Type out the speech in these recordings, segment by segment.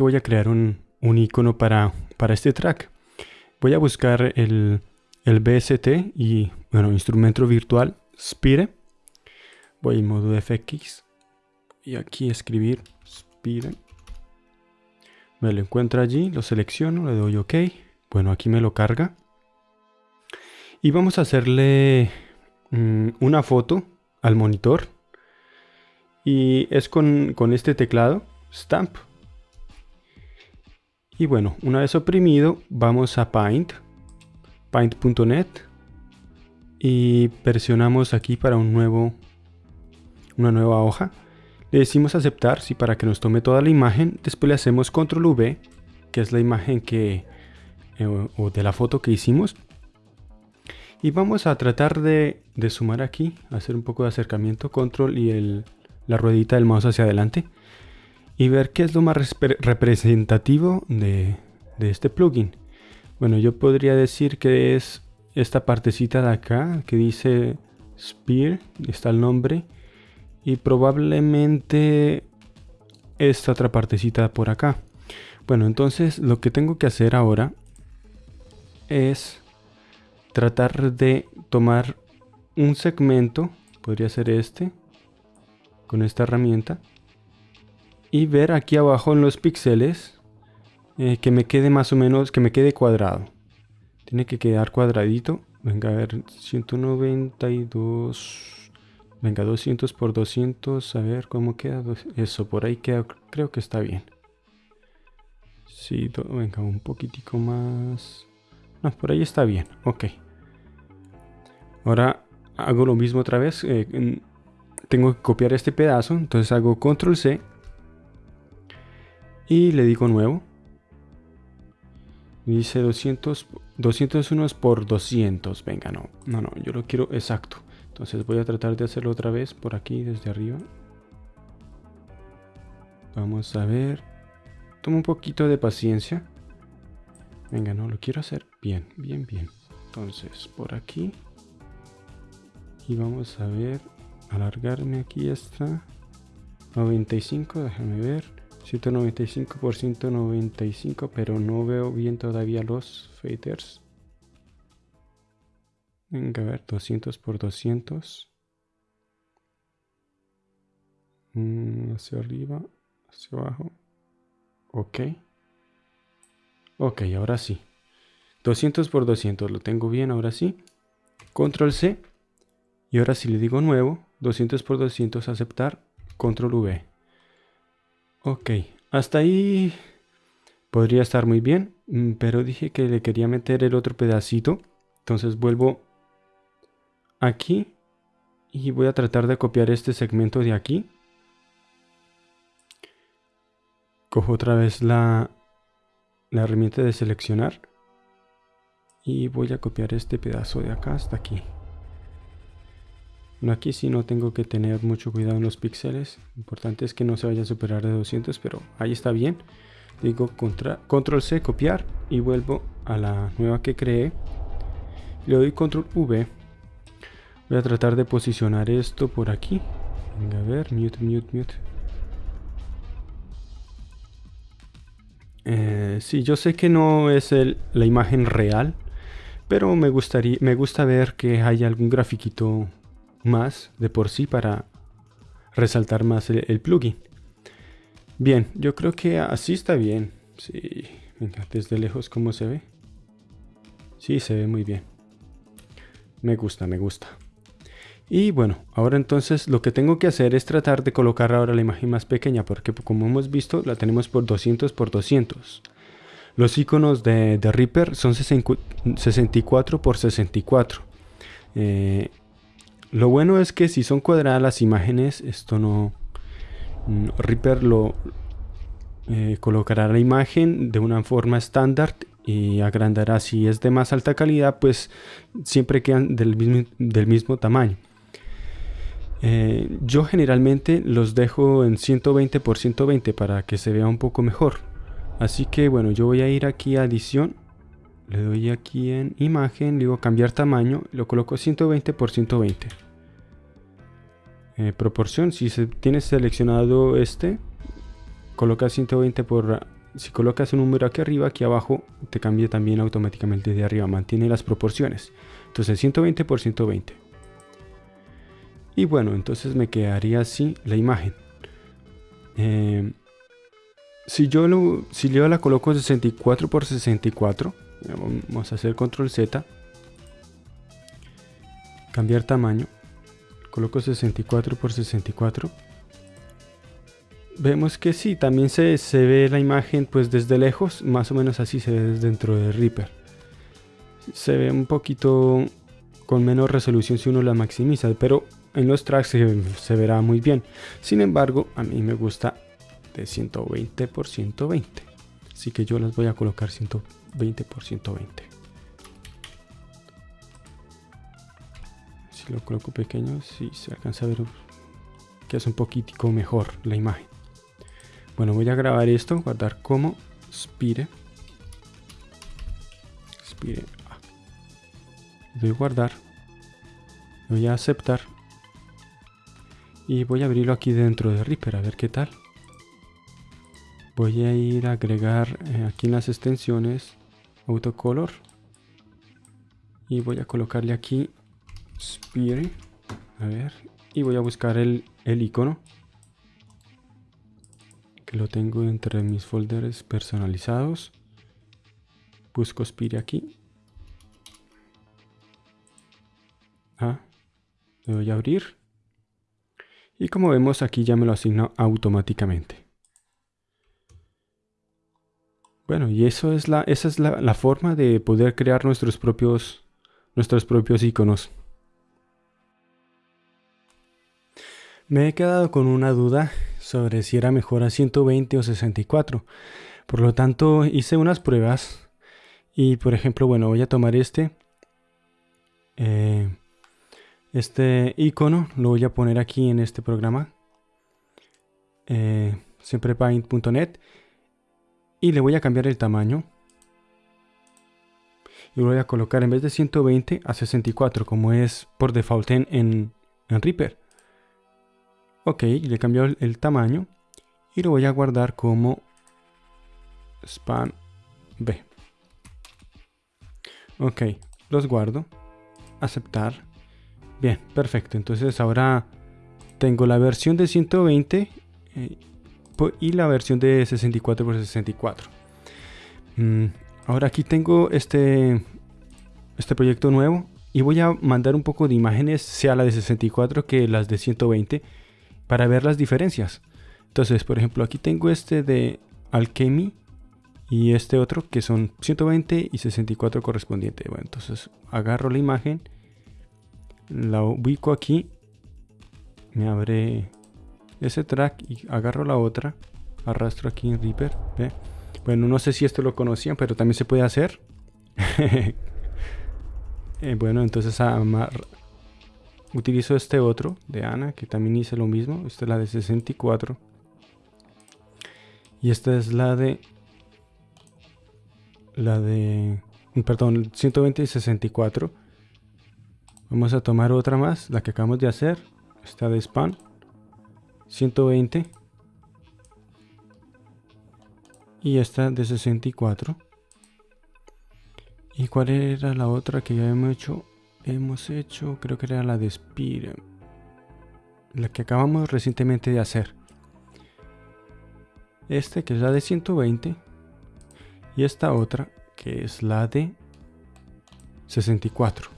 voy a crear un, un icono para, para este track. Voy a buscar el, el BST y, bueno, instrumento virtual Spire. Voy en modo FX y aquí escribir Spire. Me lo encuentro allí, lo selecciono, le doy OK. Bueno, aquí me lo carga. Y vamos a hacerle mm, una foto al monitor. Y es con, con este teclado, Stamp. Y bueno, una vez oprimido, vamos a Paint, paint.net y presionamos aquí para un nuevo, una nueva hoja. Le decimos aceptar, sí, para que nos tome toda la imagen. Después le hacemos control V, que es la imagen que, eh, o de la foto que hicimos. Y vamos a tratar de, de, sumar aquí, hacer un poco de acercamiento, control y el, la ruedita del mouse hacia adelante y ver qué es lo más representativo de, este plugin. Bueno, yo podría decir que es esta partecita de acá que dice Spear, está el nombre, y probablemente esta otra partecita por acá. Bueno, entonces lo que tengo que hacer ahora es tratar de tomar un segmento, podría ser este, con esta herramienta, y ver aquí abajo en los píxeles eh, que me quede más o menos, que me quede cuadrado. Tiene que quedar cuadradito. Venga, a ver, 192... Venga, 200 por 200, a ver cómo queda. Eso, por ahí queda, creo que está bien. Sí, venga, un poquitico más. No, por ahí está bien, ok. Ahora hago lo mismo otra vez. Eh, tengo que copiar este pedazo, entonces hago control C y le digo nuevo. Dice 200, 201 por 200. Venga, no, no, no, yo lo quiero exacto. Entonces voy a tratar de hacerlo otra vez por aquí desde arriba. Vamos a ver. Toma un poquito de paciencia. Venga, no, lo quiero hacer bien, bien, bien. Entonces, por aquí. Y vamos a ver. Alargarme aquí esta. 95, déjame ver. 195 por 195, pero no veo bien todavía los faders. Venga, a ver, 200 por 200. Mm, hacia arriba, hacia abajo. Ok. Ok, ahora sí. 200 por 200, lo tengo bien, ahora sí. Control C. Y ahora si le digo nuevo, 200 por 200 aceptar, control V. Ok, hasta ahí podría estar muy bien, mm, pero dije que le quería meter el otro pedacito. Entonces vuelvo aquí y voy a tratar de copiar este segmento de aquí. Cojo otra vez la, la herramienta de seleccionar y voy a copiar este pedazo de acá hasta aquí. Aquí sí no tengo que tener mucho cuidado en los píxeles. Importante es que no se vaya a superar de 200, pero ahí está bien. Digo control C, copiar y vuelvo a la nueva que creé. Le doy control V. Voy a tratar de posicionar esto por aquí. Venga, a ver, mute, mute, mute. Eh, sí, yo sé que no es la imagen real, pero me gustaría, me gusta ver que hay algún grafiquito más de por sí para resaltar más el, plugin. Bien, yo creo que así está bien. Sí, venga, desde lejos cómo se ve. Sí, se ve muy bien. Me gusta, me gusta. Y bueno, ahora entonces lo que tengo que hacer es tratar de colocar ahora la imagen más pequeña porque como hemos visto la tenemos por 200 por 200. Los iconos de, de Reaper son 64 por 64. Eh, lo bueno es que si son cuadradas las imágenes, esto no... Mm, Reaper lo eh, colocará la imagen de una forma estándar y agrandará. Si es de más alta calidad, pues siempre quedan del mismo, del mismo tamaño. Eh, yo generalmente los dejo en 120 por 120 para que se vea un poco mejor. Así que bueno, yo voy a ir aquí a edición le doy aquí en imagen, digo cambiar tamaño, lo coloco 120 por 120. Eh, proporción, si se tiene seleccionado este, coloca 120 por si colocas un número aquí arriba, aquí abajo te cambia también automáticamente de arriba, mantiene las proporciones. Entonces 120 por 120. Y bueno, entonces me quedaría así la imagen. Eh, si yo, lo, si yo la coloco 64 por 64, vamos a hacer control Z, cambiar tamaño, coloco 64 por 64 vemos que sí, también se, ve la imagen pues desde lejos, más o menos así se ve desde dentro de Reaper. Se ve un poquito con menos resolución si uno la maximiza, pero en los tracks se, verá muy bien. Sin embargo, a mí me gusta de 120 por 120. Así que yo las voy a colocar 120 por 120. Si lo coloco pequeño, si se alcanza a ver que es un poquitico mejor la imagen. Bueno, voy a grabar esto, guardar como Spire. Spire. Ah. Voy a guardar. Voy a aceptar. Y voy a abrirlo aquí dentro de Reaper, a ver qué tal. Voy a ir a agregar eh, aquí en las extensiones autocolor. Y voy a colocarle aquí Spire. A ver. Y voy a buscar el, el icono que lo tengo entre mis folders personalizados. Busco Spire aquí. Ah, le a abrir. Y como vemos aquí ya me lo asigna automáticamente. Bueno, y eso es la, esa es la, la forma de poder crear nuestros propios, nuestros propios iconos. Me he quedado con una duda sobre si era mejor a 120 o 64. Por lo tanto, hice unas pruebas y, por ejemplo, bueno, voy a tomar este, eh, este icono, lo voy a poner aquí en este programa, eh, siemprepaint.net, y le voy a cambiar el tamaño. Y lo voy a colocar en vez de 120 a 64, como es por default en, en Reaper. Ok, le cambió el, el tamaño y lo voy a guardar como span B. Ok, los guardo. Aceptar. Bien, perfecto. Entonces ahora tengo la versión de 120 eh, y la versión de 64 x 64. ahora aquí tengo este, este proyecto nuevo y voy a mandar un poco de imágenes, sea la de 64 que las de 120 para ver las diferencias. Entonces, por ejemplo, aquí tengo este de Alchemy y este otro que son 120 y 64 correspondiente. Bueno, entonces agarro la imagen, la ubico aquí, me abre ese track y agarro la otra, arrastro aquí en Reaper. Bueno, no sé si esto lo conocían, pero también se puede hacer. Eh, bueno, entonces amar, Utilizo este otro de Ana, que también hice lo mismo. Esta es la de 64. Y esta es la de... La de... Perdón, 120 y 64. Vamos a tomar otra más, la que acabamos de hacer. Esta de span. 120. Y esta de 64. ¿Y cuál era la otra que ya hemos hecho? hemos hecho, creo que era la de Spire, la que acabamos recientemente de hacer. Este que es la de 120 y esta otra que es la de 64.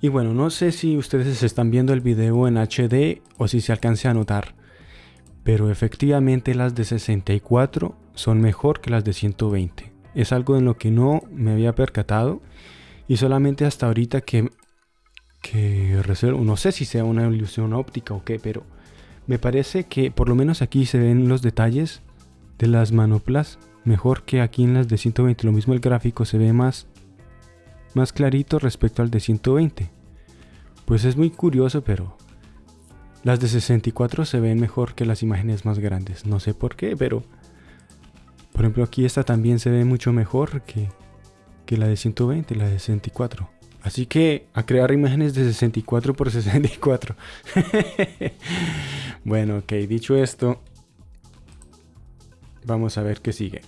Y bueno, no sé si ustedes están viendo el video en HD o si se alcance a notar, pero efectivamente las de 64 son mejor que las de 120. Es algo en lo que no me había percatado y solamente hasta ahorita que, que reservo, no sé si sea una ilusión óptica o qué, pero me parece que por lo menos aquí se ven los detalles de las manoplas mejor que aquí en las de 120. Lo mismo el gráfico se ve más, más clarito respecto al de 120. Pues es muy curioso, pero las de 64 se ven mejor que las imágenes más grandes. No sé por qué, pero por ejemplo aquí esta también se ve mucho mejor que, que la de 120 la de 64. Así que a crear imágenes de 64 por 64. bueno, ok, dicho esto, vamos a ver qué sigue.